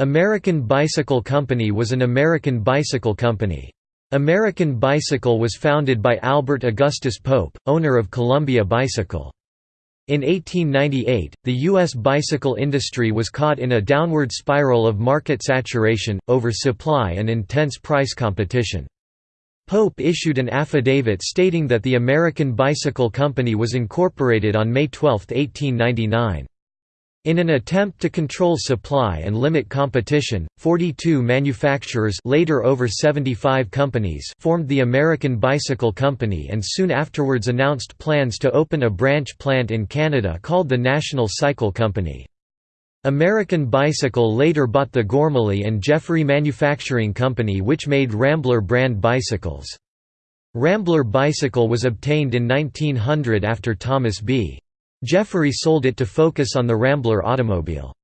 American Bicycle Company was an American bicycle company. American Bicycle was founded by Albert Augustus Pope, owner of Columbia Bicycle. In 1898, the U.S. bicycle industry was caught in a downward spiral of market saturation, oversupply and intense price competition. Pope issued an affidavit stating that the American Bicycle Company was incorporated on May 12, 1899. In an attempt to control supply and limit competition, 42 manufacturers later over 75 companies formed the American Bicycle Company and soon afterwards announced plans to open a branch plant in Canada called the National Cycle Company. American Bicycle later bought the Gormully and Jeffery Manufacturing Company which made Rambler brand bicycles. Rambler bicycle was obtained in 1900 after Thomas B. Jeffery sold it to focus on the Rambler automobile.